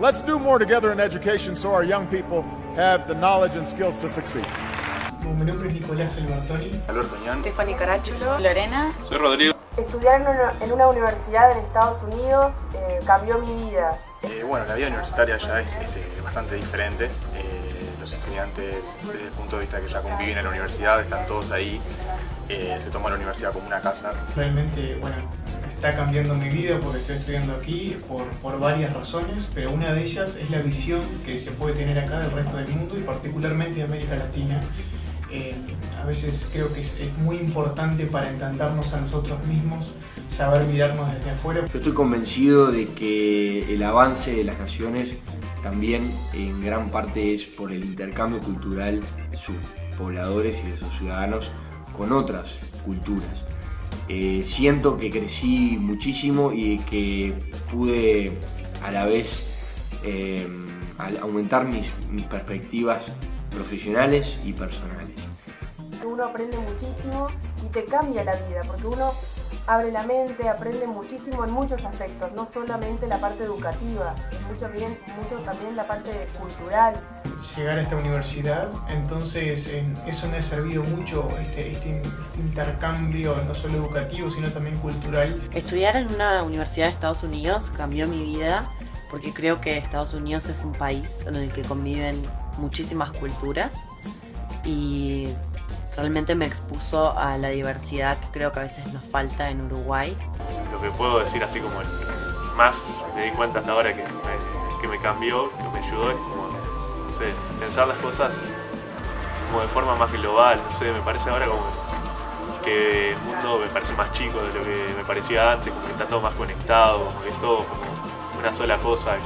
Let's do more together in education so our young people have the knowledge and skills to succeed. Mi nombre es Nicolás Albertoni. Alberto Ñán. Stephanie Carachulo. Lorena. Soy Rodrigo. Estudiar en una, en una universidad en Estados Unidos eh, cambió mi vida. Eh, bueno, la vida universitaria ya es este, bastante diferente. Eh, los estudiantes, desde el punto de vista que ya conviven en la universidad, están todos ahí. Eh, se toma la universidad como una casa. Realmente, bueno, está cambiando mi vida porque estoy estudiando aquí por, por varias razones, pero una de ellas es la visión que se puede tener acá del resto del mundo y particularmente de América Latina. Eh, a veces creo que es, es, muy importante para encantarnos a nosotros mismos, saber mirarnos desde afuera. Yo estoy convencido de que el avance de las naciones también en gran parte es por el intercambio cultural de sus pobladores y de sus ciudadanos con otras culturas. Eh, siento que crecí muchísimo y que pude a la vez eh, aumentar mis perspectivas profesionales y personales. Uno aprende muchísimo y te cambia la vida, porque uno abre la mente, aprende muchísimo en muchos aspectos, no solamente la parte educativa, mucho, bien, mucho también la parte cultural. Llegar a esta universidad, entonces eso me ha servido mucho, este, este intercambio no solo educativo, sino también cultural. Estudiar en una universidad de Estados Unidos cambió mi vida porque creo que Estados Unidos es un país en el que conviven muchísimas culturas y realmente me expuso a la diversidad que creo que a veces nos falta en Uruguay. Lo que puedo decir así como el más me di cuenta hasta ahora que me, que me cambió, que me ayudó, es como, pensar las cosas como de forma más global, no sé, me parece ahora como que el mundo me parece más chico de lo que me parecía antes, como que está todo más conectado, como que es todo como una sola cosa.